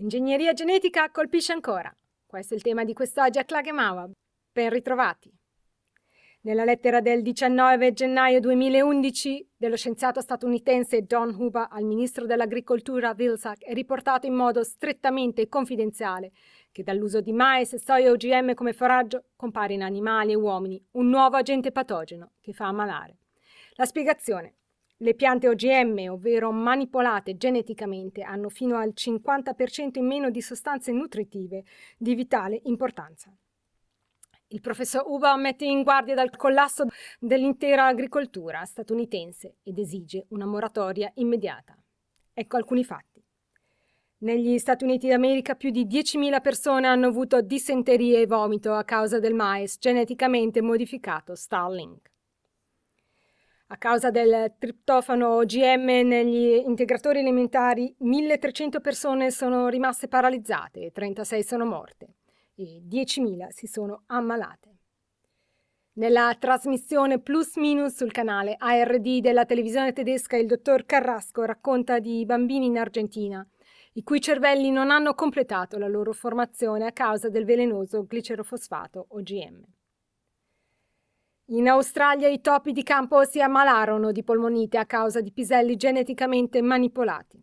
Ingegneria genetica colpisce ancora. Questo è il tema di quest'oggi a Klagemawa. Ben ritrovati. Nella lettera del 19 gennaio 2011 dello scienziato statunitense Don Huber al ministro dell'agricoltura Vilsack è riportato in modo strettamente confidenziale che dall'uso di mais e soia OGM come foraggio compare in animali e uomini un nuovo agente patogeno che fa ammalare. La spiegazione le piante OGM, ovvero manipolate geneticamente, hanno fino al 50% in meno di sostanze nutritive di vitale importanza. Il professor Uba mette in guardia dal collasso dell'intera agricoltura statunitense ed esige una moratoria immediata. Ecco alcuni fatti. Negli Stati Uniti d'America più di 10.000 persone hanno avuto dissenteria e vomito a causa del mais geneticamente modificato Starlink. A causa del triptofano OGM negli integratori alimentari, 1300 persone sono rimaste paralizzate e 36 sono morte e 10.000 si sono ammalate. Nella trasmissione Plus Minus sul canale ARD della televisione tedesca il dottor Carrasco racconta di bambini in Argentina i cui cervelli non hanno completato la loro formazione a causa del velenoso glicerofosfato OGM. In Australia i topi di campo si ammalarono di polmonite a causa di piselli geneticamente manipolati.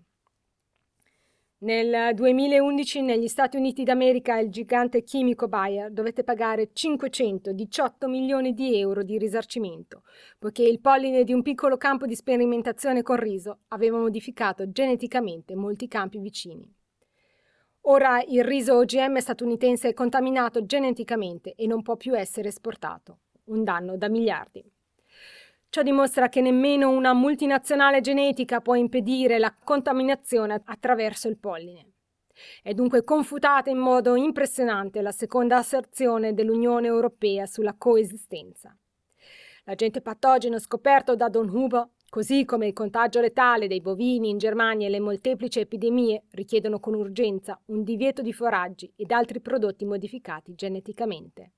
Nel 2011 negli Stati Uniti d'America il gigante chimico Bayer dovette pagare 518 milioni di euro di risarcimento, poiché il polline di un piccolo campo di sperimentazione con riso aveva modificato geneticamente molti campi vicini. Ora il riso OGM statunitense è contaminato geneticamente e non può più essere esportato un danno da miliardi. Ciò dimostra che nemmeno una multinazionale genetica può impedire la contaminazione attraverso il polline. È dunque confutata in modo impressionante la seconda asserzione dell'Unione Europea sulla coesistenza. L'agente patogeno scoperto da Don Huber, così come il contagio letale dei bovini in Germania e le molteplici epidemie, richiedono con urgenza un divieto di foraggi ed altri prodotti modificati geneticamente.